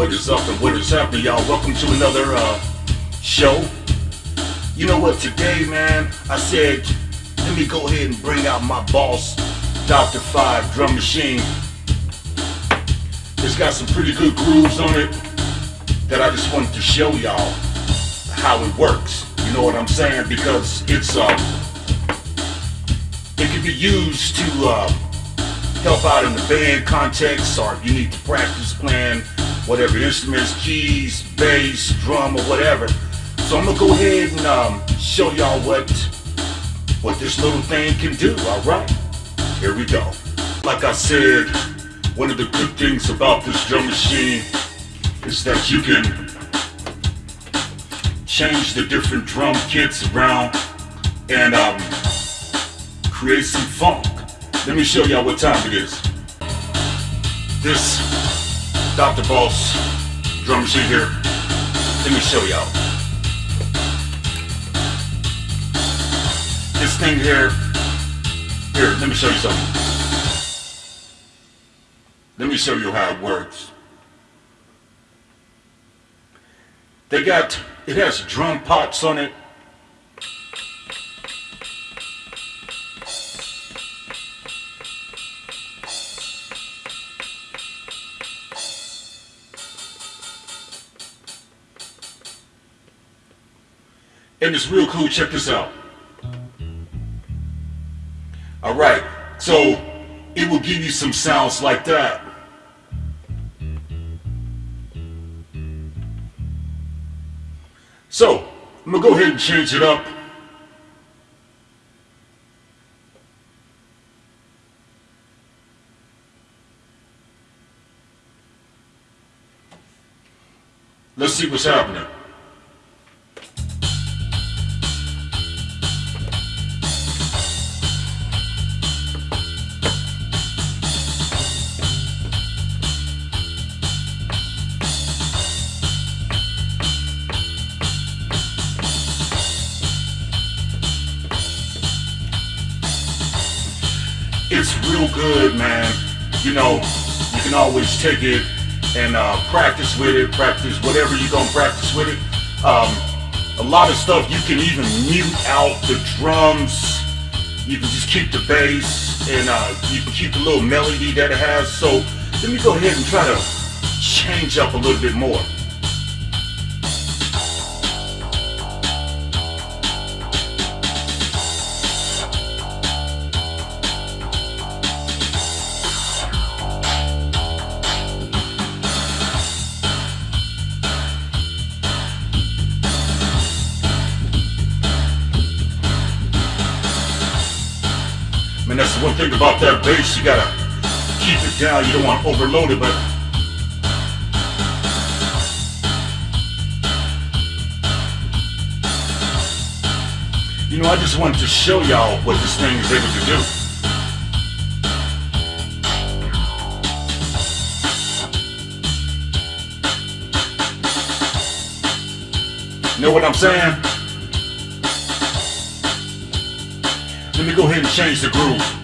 What is up and what is happening, y'all? Welcome to another uh, show. You know what, today, man, I said, let me go ahead and bring out my Boss, Dr. Five Drum Machine. It's got some pretty good grooves on it that I just wanted to show y'all how it works. You know what I'm saying? Because it's, uh, it can be used to, uh, help out in the band context or if you need to practice playing whatever instruments, keys, bass, drum, or whatever. So I'm gonna go ahead and um, show y'all what what this little thing can do, alright? Here we go. Like I said, one of the good things about this drum machine is that you can change the different drum kits around and um, create some funk. Let me show y'all what time it is. This Dr. Boss drum machine here. Let me show y'all. This thing here. Here, let me show you something. Let me show you how it works. They got, it has drum pots on it And it's real cool, check this out. Alright, so it will give you some sounds like that. So, I'm gonna go ahead and change it up. Let's see what's happening. It's real good, man. You know, you can always take it and uh, practice with it, practice whatever you're gonna practice with it. Um, a lot of stuff you can even mute out the drums. You can just keep the bass and uh, you can keep the little melody that it has. So let me go ahead and try to change up a little bit more. That's the one thing about that bass, you gotta keep it down. You don't want to overload it, but You know, I just wanted to show y'all what this thing is able to do. Know what I'm saying? Let me go ahead and change the groove.